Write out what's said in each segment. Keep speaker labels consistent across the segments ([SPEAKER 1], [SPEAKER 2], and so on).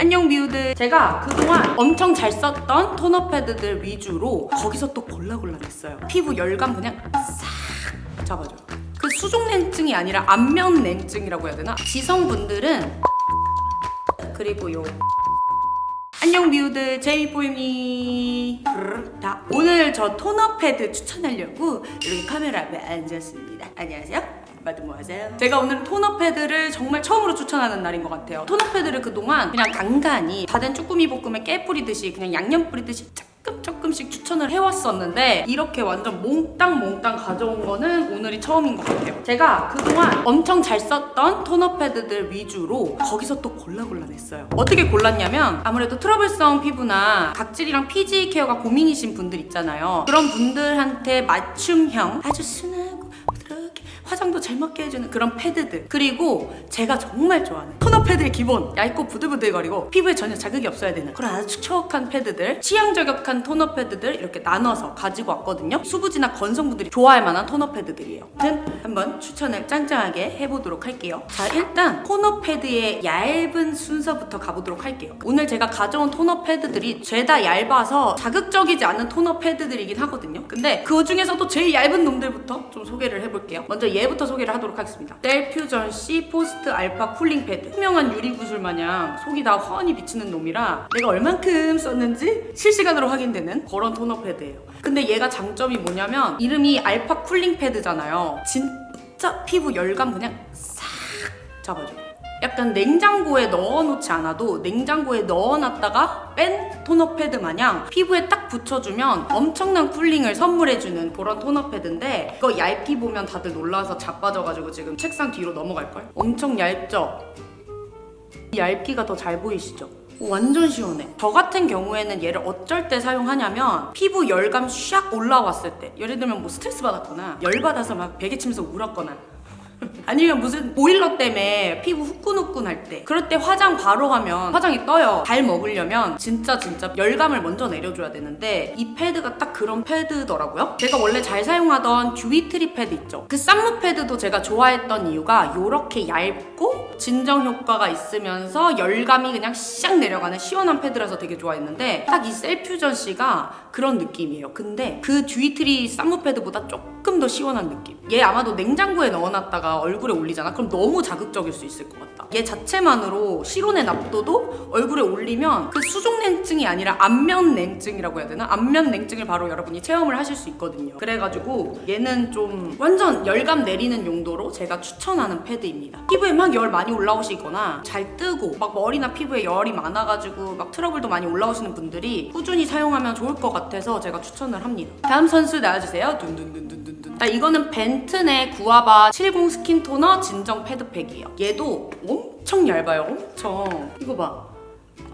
[SPEAKER 1] 안녕 미우들. 제가 그동안 엄청 잘 썼던 토너 패드들 위주로 거기서 또 골라골라냈어요. 피부 열감 그냥 싹 잡아줘요. 그 수족 냉증이 아니라 안면 냉증이라고 해야 되나? 지성분들은 그리고 요 안녕 미우들. 제이보이미. 자 오늘 저 토너 패드 추천하려고 이렇게 카메라 앞에 앉았습니다. 안녕하세요 마드 뭐 하세요? 제가 오늘 토너 패드를 정말 처음으로 추천하는 날인 것 같아요. 토너 패드를 그동안 그냥 간간히 다 된 쭈꾸미 볶음에 깨 뿌리듯이 그냥 양념 뿌리듯이 조금 조금씩 추천을 해왔었는데 이렇게 완전 몽땅 몽땅 가져온 거는 오늘이 처음인 것 같아요. 제가 그동안 엄청 잘 썼던 토너 패드들 위주로 거기서 또 골라 골라 냈어요. 어떻게 골랐냐면 아무래도 트러블성 피부나 각질이랑 피지 케어가 고민이신 분들 있잖아요. 그런 분들한테 맞춤형 아주 순하고 화장도 잘 먹게 해주는 그런 패드들. 그리고 제가 정말 좋아하는 토너 패드의 기본 얇고 부들부들거리고 피부에 전혀 자극이 없어야 되는 그런 아주 촉촉한 패드들 취향 저격한 토너 패드들 이렇게 나눠서 가지고 왔거든요. 수부지나 건성분들이 좋아할 만한 토너 패드들이에요. 아무튼 한번 추천을 짱짱하게 해보도록 할게요. 자 일단 토너 패드의 얇은 순서부터 가보도록 할게요. 오늘 제가 가져온 토너 패드들이 죄다 얇아서 자극적이지 않은 토너 패드들이긴 하거든요. 근데 그 중에서도 제일 얇은 놈들부터 좀 소개를 해볼게요. 먼저 얘부터 소개를 하도록 하겠습니다. 셀퓨전 C 포스트 알파 쿨링 패드. 투명한 유리구슬 마냥 속이 다 훤히 비치는 놈이라 내가 얼만큼 썼는지 실시간으로 확인되는 그런 토너 패드예요. 근데 얘가 장점이 뭐냐면 이름이 알파 쿨링 패드잖아요. 진짜 피부 열감 그냥 싹 잡아줘요 약간 냉장고에 넣어놓지 않아도 냉장고에 넣어놨다가 뺀 토너 패드 마냥 피부에 딱 붙여주면 엄청난 cooling을 선물해주는 그런 토너 패드인데 이거 얇기 보면 다들 놀라서 자빠져가지고 지금 책상 뒤로 넘어갈걸? 엄청 얇죠? 이 얇기가 더 잘 보이시죠? 완전 시원해. 저 같은 경우에는 얘를 어쩔 때 사용하냐면 피부 열감 샥 올라왔을 때 예를 들면 뭐 스트레스 받았거나 열받아서 막 베개 치면서 울었거나 아니면 무슨 보일러 때문에 피부 후끈후끈할 때. 그럴 때 화장 바로 하면 화장이 떠요. 잘 먹으려면 진짜 진짜 열감을 먼저 내려줘야 되는데 이 패드가 딱 그런 패드더라고요. 제가 원래 잘 사용하던 듀이트리 패드 있죠. 그 쌈무 패드도 제가 좋아했던 이유가 이렇게 얇고 진정 효과가 있으면서 열감이 그냥 샥 내려가는 시원한 패드라서 되게 좋아했는데 딱 이 셀퓨전 씨가 그런 느낌이에요. 근데 그 듀이트리 쌈무 패드보다 조금 더 시원한 느낌. 얘 아마도 냉장고에 넣어놨다가 얼굴에 올리잖아. 그럼 너무 자극적일 수 있을 것 같다. 얘 자체만으로 실온에 납둬도 얼굴에 올리면 그 수족 냉증이 아니라 안면 냉증이라고 해야 되나? 안면 냉증을 바로 여러분이 체험을 하실 수 있거든요. 그래가지고 얘는 좀 완전 열감 내리는 용도로 제가 추천하는 패드입니다. 피부에 막 열 많이 올라오시거나 잘 뜨고 막 머리나 피부에 열이 많아가지고 막 트러블도 많이 올라오시는 분들이 꾸준히 사용하면 좋을 것 같아서 제가 추천을 합니다. 다음 선수 나와주세요. 둔둔둔둔둔둔. 자 이거는 벤튼의 구아바 70 스킨 토너 진정 패드팩이에요 얘도 엄청 얇아요 엄청 이거 봐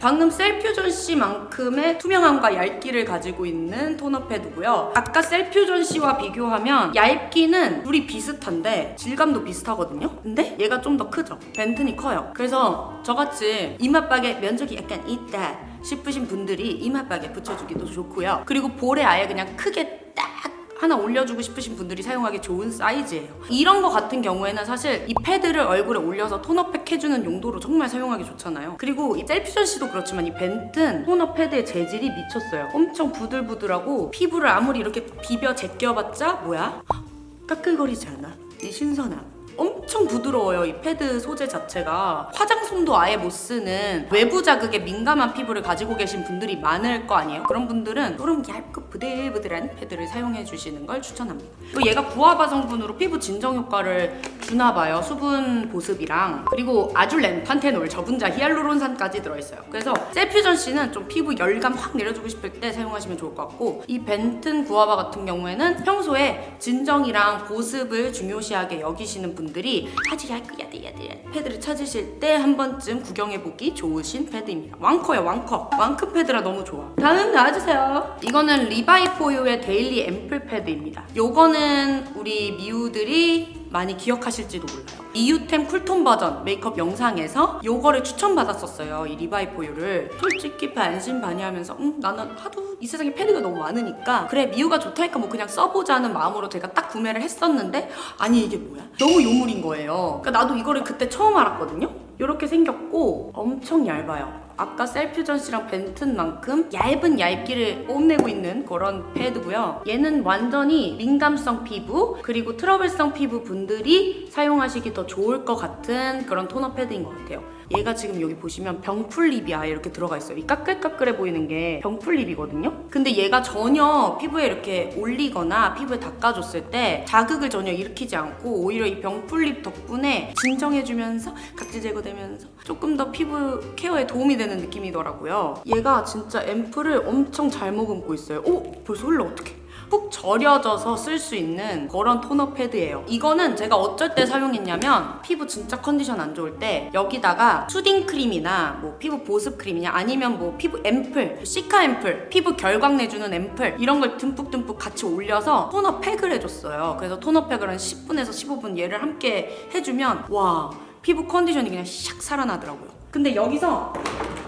[SPEAKER 1] 방금 셀퓨전 C만큼의 투명함과 얇기를 가지고 있는 토너 패드고요. 아까 셀퓨전 C와 비교하면 얇기는 둘이 비슷한데 질감도 비슷하거든요. 근데 얘가 좀 더 크죠. 벤튼이 커요. 그래서 저같이 이마박에 면적이 약간 있다 싶으신 분들이 이마박에 붙여주기도 좋고요. 그리고 볼에 아예 그냥 크게 딱 하나 올려주고 싶으신 분들이 사용하기 좋은 사이즈예요. 이런 거 같은 경우에는 사실 이 패드를 얼굴에 올려서 톤업팩 해주는 용도로 정말 사용하기 좋잖아요. 그리고 이 셀퓨전 씨도 그렇지만 이 벤튼 톤업 패드의 재질이 미쳤어요. 엄청 부들부들하고 피부를 아무리 이렇게 비벼 제껴봤자 뭐야? 까끌거리지 않아. 이 신선함. 엄청 부드러워요 이 패드 소재 자체가. 화장솜도 아예 못 쓰는 외부 자극에 민감한 피부를 가지고 계신 분들이 많을 거 아니에요? 그런 분들은 이런 얇고 부들부들한 패드를 사용해 주시는 걸 추천합니다. 또 얘가 구아바 성분으로 피부 진정 효과를 주나 봐요 수분 보습이랑 그리고 아줄렌, 판테놀, 저분자, 히알루론산까지 들어있어요 그래서 셀퓨전 씨는 좀 피부 열감 확 내려주고 싶을 때 사용하시면 좋을 것 같고 이 벤튼 구아바 같은 경우에는 평소에 진정이랑 보습을 중요시하게 여기시는 분 분들이 얇고 야들야들한 패드를 찾으실 때 한 번쯤 구경해보기 좋으신 패드입니다. 왕 커예요 왕 커. 왕 큰 패드라 너무 좋아. 다음 나와주세요. 이거는 리바이포유의 데일리 앰플 패드입니다. 요거는 우리 미우들이 많이 기억하실지도 몰라요. 미우템 cool tone 버전 메이크업 영상에서 요거를 추천받았었어요. 이 리바이포유를. 솔직히 반신반의하면서 음 나는 하도 이 세상에 패드가 너무 많으니까 그래 미우가 좋다니까 뭐 그냥 써보자는 마음으로 제가 딱 구매를 했었는데 아니 이게 뭐야? 너무 요물인 거예요. 그러니까 나도 이거를 그때 처음 알았거든요. 이렇게 생겼고 엄청 얇아요. 아까 셀퓨전 씨랑 벤튼만큼 얇은 얇기를 뽐내고 있는 그런 패드고요. 얘는 완전히 민감성 피부 그리고 트러블성 피부 분들이 사용하시기 더 좋을 것 같은 그런 토너 패드인 것 같아요. 얘가 지금 여기 보시면 병풀립이 아예 이렇게 들어가 있어요. 이 까끌까끌해 보이는 게 병풀립이거든요. 근데 얘가 전혀 피부에 이렇게 올리거나 피부에 닦아줬을 때 자극을 전혀 일으키지 않고 오히려 이 병풀립 덕분에 진정해주면서 각질 제거되면서 조금 더 피부 케어에 도움이 되는 느낌이더라고요. 얘가 진짜 앰플을 엄청 잘 머금고 있어요. 오! 벌써 흘러 어떡해. 푹 절여져서 쓸 수 있는 그런 토너 패드예요. 이거는 제가 어쩔 때 사용했냐면 피부 진짜 컨디션 안 좋을 때 여기다가 soothing 크림이나 뭐 피부 보습 크림이나 아니면 뭐 피부 앰플, cica 앰플, 피부 결광 내주는 앰플 이런 걸 듬뿍듬뿍 같이 올려서 토너 팩을 해줬어요. 그래서 토너 팩을 한 10분에서 15분 얘를 함께 해주면 와 피부 컨디션이 그냥 샥 살아나더라고요. 근데 여기서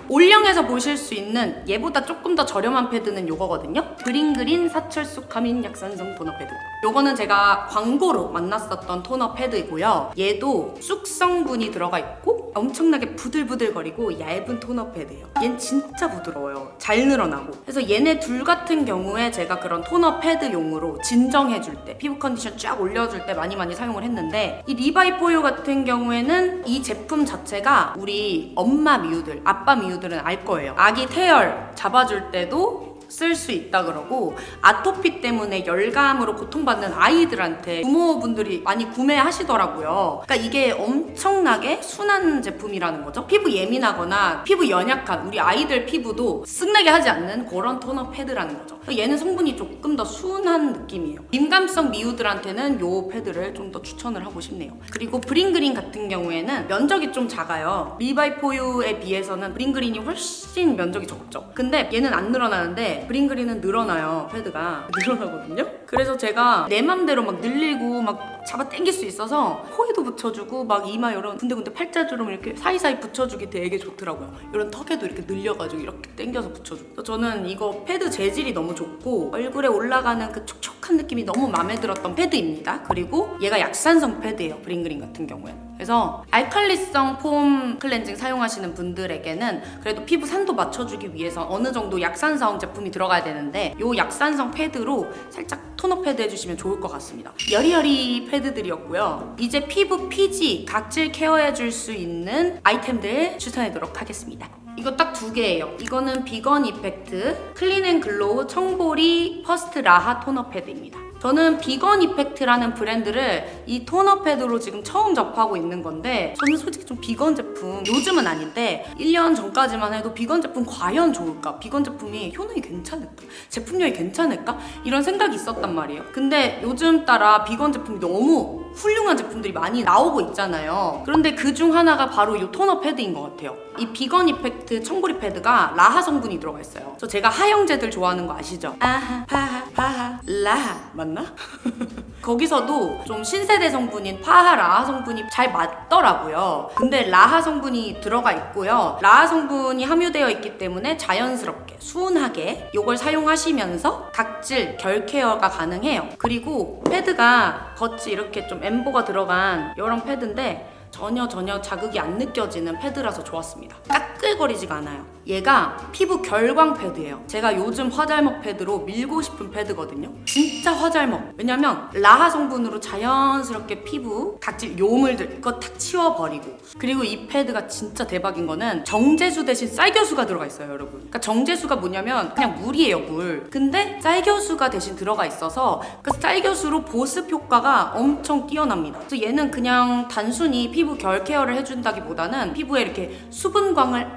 [SPEAKER 1] 올영에서 보실 수 있는 얘보다 조금 더 저렴한 패드는 요거거든요. 브링그린 사철쑥 카밍 약산성 토너 패드. 요거는 제가 광고로 만났었던 토너 패드이고요. 얘도 쑥성분이 들어가 있고 엄청나게 부들부들거리고 얇은 토너 패드예요. 얘는 진짜 부드러워요. 잘 늘어나고. 그래서 얘네 둘 같은 경우에 제가 그런 토너 패드용으로 진정해줄 때 피부 컨디션 쫙 올려줄 때 많이 많이 사용을 했는데 이 리바이포유 같은 경우에는 이 제품 자체가 우리 엄마 미우들, 아빠 미우들은 알 거예요. 아기 태열 잡아줄 때도 쓸수 있다 그러고 아토피 때문에 열감으로 고통받는 아이들한테 부모분들이 많이 구매하시더라고요. 그러니까 이게 엄청나게 순한 제품이라는 거죠. 피부 예민하거나 피부 연약한 우리 아이들 피부도 성나게 하지 않는 그런 토너 패드라는 거죠. 얘는 성분이 조금 더 순한 느낌이에요. 민감성 미우들한테는 이 패드를 좀 더 추천을 하고 싶네요. 그리고 브링그린 같은 경우에는 면적이 좀 작아요. 리바이포유에 비해서는 브링그린이 훨씬 면적이 적죠. 근데 얘는 안 늘어나는데 브링그린은 늘어나요. 패드가 늘어나거든요. 그래서 제가 내 맘대로 막 늘리고 막 잡아 당길 수 있어서 코에도 붙여주고 막 이마 이런 군데군데 팔자주름 이렇게 사이사이 붙여주기 되게 좋더라고요. 이런 턱에도 이렇게 늘려가지고 이렇게 당겨서 붙여주고. 저는 이거 패드 재질이 너무 좋고 얼굴에 올라가는 그 촉촉한 느낌이 너무 마음에 들었던 패드입니다. 그리고 얘가 약산성 패드예요. 브링그린 같은 경우에는. 그래서 알칼리성 폼 클렌징 사용하시는 분들에게는 그래도 피부 산도 맞춰주기 위해서 어느 정도 약산성 제품이 들어가야 되는데 이 약산성 패드로 살짝 토너 패드 해주시면 좋을 것 같습니다. 여리여리 패드들이었고요. 이제 피부 피지, 각질 케어해줄 수 있는 아이템들 추천해도록 하겠습니다. 이거 딱 두 개예요. 이거는 비건 이펙트 클린 앤 글로우 청보리 퍼스트 라하 토너 패드입니다. 저는 비건 이펙트라는 브랜드를 이 토너 패드로 지금 처음 접하고 있는 건데 저는 솔직히 좀 비건 제품 요즘은 아닌데 1년 전까지만 해도 비건 제품 과연 좋을까? 비건 제품이 효능이 괜찮을까? 제품력이 괜찮을까? 이런 생각이 있었단 말이에요. 근데 요즘 따라 비건 제품이 너무 훌륭한 제품들이 많이 나오고 있잖아요. 그런데 그 중 하나가 바로 이 토너 패드인 것 같아요. 이 비건 이펙트 청보리 패드가 라하 성분이 들어가 있어요. 저 제가 하 형제들 좋아하는 거 아시죠? 아하, 바하, 파하, 라하 맞나? 거기서도 좀 신세대 성분인 파하 라하 성분이 잘 맞더라고요. 근데 라하 성분이 들어가 있고요. 라하 성분이 함유되어 있기 때문에 자연스럽게 순하게 이걸 사용하시면서 각질 결 케어가 가능해요. 그리고 패드가 겉이 이렇게 좀 엠보가 들어간 이런 패드인데 전혀 전혀 자극이 안 느껴지는 패드라서 좋았습니다. 까끌거리지가 않아요. 얘가 피부 결광 패드예요. 제가 요즘 화잘먹 패드로 밀고 싶은 패드거든요. 진짜 화잘먹. 왜냐면 라하 성분으로 자연스럽게 피부 각질 요물들 이거 탁 치워버리고 그리고 이 패드가 진짜 대박인 거는 정제수 대신 쌀겨수가 들어가 있어요, 여러분. 그러니까 정제수가 뭐냐면 그냥 물이에요, 물. 근데 쌀겨수가 대신 들어가 있어서 그 쌀겨수로 보습 효과가 엄청 뛰어납니다. 그래서 얘는 그냥 단순히 피부 결 케어를 해준다기보다는 피부에 이렇게 수분광을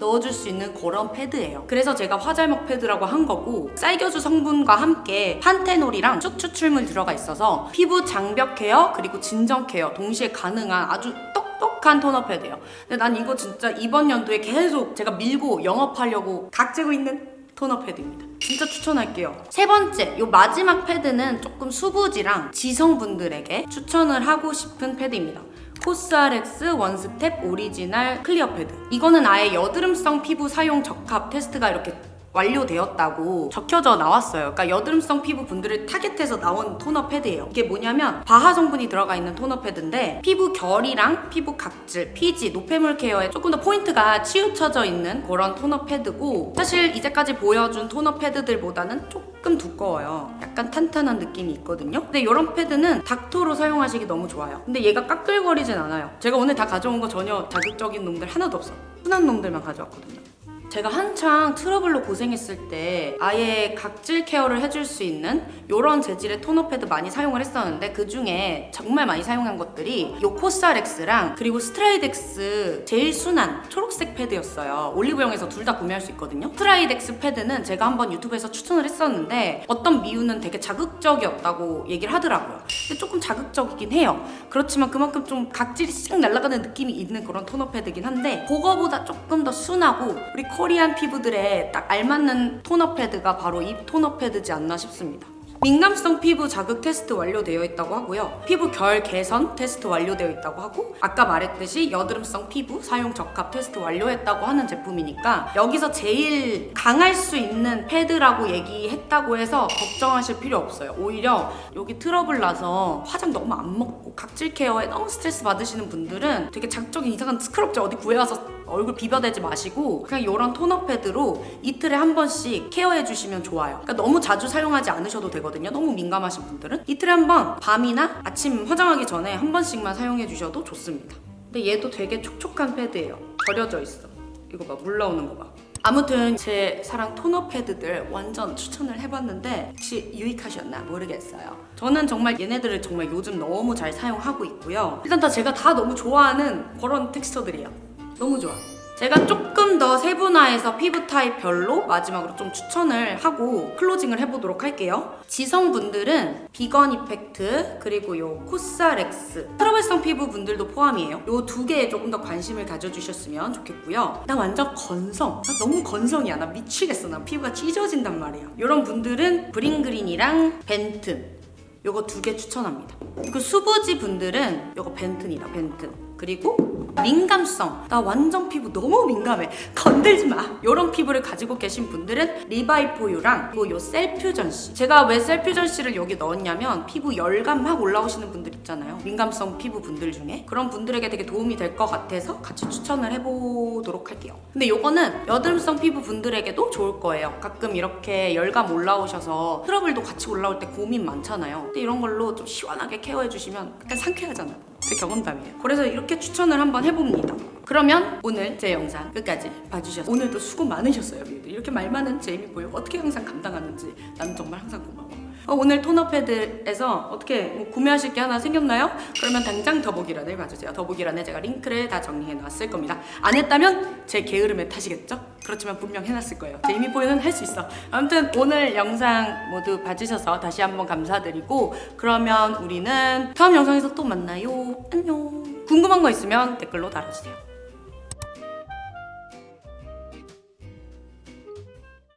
[SPEAKER 1] 넣어줄 수 있는 그런 패드예요. 그래서 제가 화잘먹 패드라고 한 거고 쌀겨수 성분과 함께 판테놀이랑 쑥 추출물 들어가 있어서 피부 장벽 케어 그리고 진정 케어 동시에 가능한 아주 똑똑한 토너 패드예요. 근데 난 이거 진짜 이번 연도에 계속 제가 밀고 영업하려고 각 재고 있는 토너 패드입니다. 진짜 추천할게요. 세 번째, 요 마지막 패드는 조금 수부지랑 지성분들에게 추천을 하고 싶은 패드입니다. 코스알엑스 원스텝 오리지널 클리어 패드. 이거는 아예 여드름성 피부 사용 적합 테스트가 이렇게 완료되었다고 적혀져 나왔어요. 그러니까 여드름성 피부 분들을 타겟해서 나온 토너 패드예요. 이게 뭐냐면 바하 성분이 들어가 있는 토너 패드인데 피부 결이랑 피부 각질, 피지, 노폐물 케어에 조금 더 포인트가 치우쳐져 있는 그런 토너 패드고 사실 이제까지 보여준 토너 패드들보다는 조금 두꺼워요. 약간 탄탄한 느낌이 있거든요. 근데 이런 패드는 닦토로 사용하시기 너무 좋아요. 근데 얘가 까끌거리진 않아요. 제가 오늘 다 가져온 거 전혀 자극적인 놈들 하나도 없어. 순한 놈들만 가져왔거든요. 제가 한창 트러블로 고생했을 때 아예 각질 케어를 해줄 수 있는 이런 재질의 토너 패드 많이 사용을 했었는데 그 중에 정말 많이 사용한 것들이 요 코사렉스랑 그리고 스트라이덱스 제일 순한 초록색 패드였어요. 올리브영에서 둘 다 구매할 수 있거든요. 스트라이덱스 패드는 제가 한번 유튜브에서 추천을 했었는데 어떤 미우는 되게 자극적이었다고 얘기를 하더라고요. 근데 조금 자극적이긴 해요. 그렇지만 그만큼 좀 각질이 씩 날아가는 느낌이 있는 그런 토너 패드긴 한데 그거보다 조금 더 순하고 우리 코리안 피부들에 딱 알맞는 토너 패드가 바로 이 토너 패드지 않나 싶습니다. 민감성 피부 자극 테스트 완료되어 있다고 하고요. 피부 결 개선 테스트 완료되어 있다고 하고 아까 말했듯이 여드름성 피부 사용 적합 테스트 완료했다고 하는 제품이니까 여기서 제일 강할 수 있는 패드라고 얘기했다고 해서 걱정하실 필요 없어요. 오히려 여기 트러블 나서 화장 너무 안 먹고 각질 케어에 너무 스트레스 받으시는 분들은 되게 자극적인 이상한 스크럽제 어디 구해와서 얼굴 비벼대지 마시고 그냥 이런 토너 패드로 이틀에 한 번씩 케어해 주시면 좋아요. 그러니까 너무 자주 사용하지 않으셔도 되거든요. 너무 민감하신 분들은 이틀에 한 번 밤이나 아침 화장하기 전에 한 번씩만 사용해 주셔도 좋습니다. 근데 얘도 되게 촉촉한 패드예요. 절여져 있어. 이거 봐, 물 나오는 거 봐. 아무튼 제 사랑 토너 패드들 완전 추천을 해봤는데 혹시 유익하셨나 모르겠어요. 저는 정말 얘네들을 정말 요즘 너무 잘 사용하고 있고요. 일단 다 제가 다 너무 좋아하는 그런 텍스처들이에요. 너무 좋아. 제가 조금 더 세분화해서 피부 타입별로 마지막으로 좀 추천을 하고 클로징을 해보도록 할게요. 지성분들은 비건 이펙트 그리고 요 코사렉스 트러블성 피부 분들도 포함이에요. 요 두 개에 조금 더 관심을 가져주셨으면 좋겠고요. 나 완전 건성. 나 너무 건성이야. 나 미치겠어. 나 피부가 찢어진단 말이야. 이런 분들은 브링그린이랑 벤튼 요거 두 개 추천합니다. 그 수부지 분들은 요거 벤튼이다, 벤튼. 그리고 민감성. 나 완전 피부 너무 민감해. 건들지 마. 요런 피부를 가지고 계신 분들은 리바이포유랑 그리고 요 셀퓨전씨. 제가 왜 셀퓨전씨를 여기 넣었냐면 피부 열감 막 올라오시는 분들 있잖아요. 민감성 피부 분들 중에. 그런 분들에게 되게 도움이 될 것 같아서 같이 추천을 해보도록 할게요. 근데 요거는 여드름성 피부 분들에게도 좋을 거예요. 가끔 이렇게 열감 올라오셔서 트러블도 같이 올라올 때 고민 많잖아요. 근데 이런 걸로 좀 시원하게 케어해주시면 약간 상쾌하잖아요. 제 경험담이에요. 그래서 이렇게 추천을 한번 해봅니다. 그러면 오늘 제 영상 끝까지 봐주셔서 오늘도 수고 많으셨어요. 이렇게 말 많은 제이미 보여 어떻게 항상 감당하는지 나는 정말 항상 고마워. 어, 오늘 토너 패드에서 어떻게 뭐 구매하실 게 하나 생겼나요? 그러면 당장 더보기란을 봐주세요. 더보기란에 제가 링크를 다 정리해 놨을 겁니다. 안 했다면 제 게으름에 타시겠죠? 그렇지만 분명 해놨을 거예요. 제 이미 보이는 할 수 있어. 아무튼 오늘 영상 모두 봐주셔서 다시 한번 감사드리고 그러면 우리는 다음 영상에서 또 만나요. 안녕. 궁금한 거 있으면 댓글로 달아주세요.